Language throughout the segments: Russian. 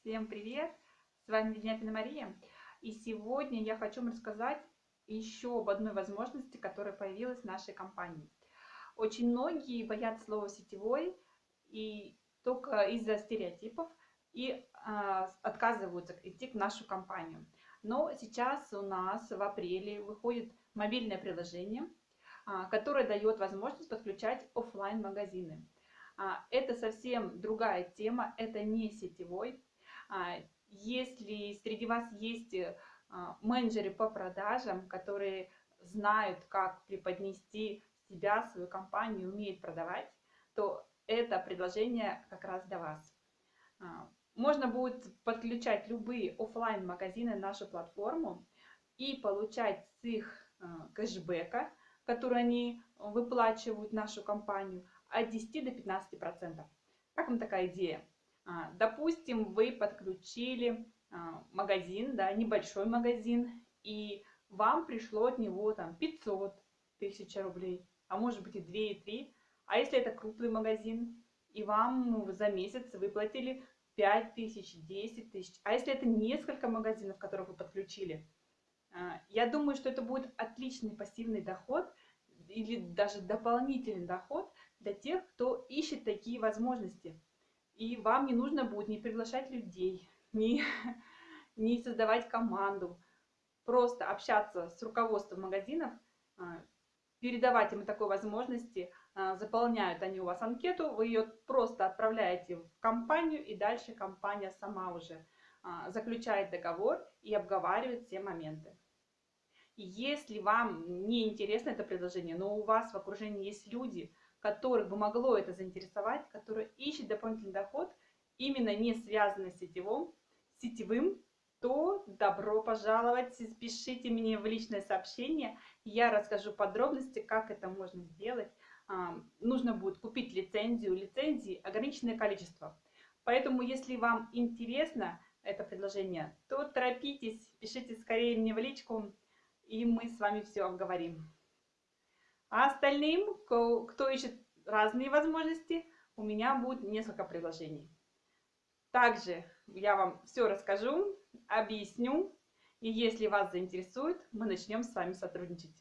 Всем привет! С вами Ведняпина Мария. И сегодня я хочу вам рассказать еще об одной возможности, которая появилась в нашей компании. Очень многие боятся слова сетевой и только из-за стереотипов и а, отказываются идти к нашу компанию. Но сейчас у нас в апреле выходит мобильное приложение, а, которое дает возможность подключать офлайн магазины а, это совсем другая тема, это не сетевой. А, если среди вас есть э, а, менеджеры по продажам, которые знают, как преподнести себя, свою компанию, умеют продавать, то это предложение как раз для вас. Можно будет подключать любые офлайн магазины на нашу платформу и получать с их кэшбэка, который они выплачивают нашу компанию, от 10 до 15 процентов. Как вам такая идея? А, допустим, вы подключили а, магазин, да, небольшой магазин, и вам пришло от него там 500 тысяч рублей, а может быть и 2, и 3. А если это крупный магазин, и вам ну, за месяц выплатили 5 тысяч, 10 тысяч, а если это несколько магазинов, которых вы подключили, а, я думаю, что это будет отличный пассивный доход или даже дополнительный доход для тех, кто ищет такие возможности. И вам не нужно будет не приглашать людей, не, не создавать команду, просто общаться с руководством магазинов, а, передавать им такой возможности, а, заполняют они у вас анкету, вы ее просто отправляете в компанию, и дальше компания сама уже а, заключает договор и обговаривает все моменты. если вам не интересно это предложение, но у вас в окружении есть люди, которых бы могло это заинтересовать, которые ищут дополнительный доход, именно не связанный с сетевым, сетевым, то добро пожаловать, пишите мне в личное сообщение, я расскажу подробности, как это можно сделать. А, нужно будет купить лицензию, лицензии ограниченное количество. Поэтому, если вам интересно это предложение, то торопитесь, пишите скорее мне в личку, и мы с вами все обговорим. А остальным, кто ищет разные возможности, у меня будет несколько предложений. Также я вам все расскажу, объясню, и если вас заинтересует, мы начнем с вами сотрудничать.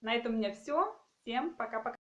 На этом у меня все. Всем пока-пока.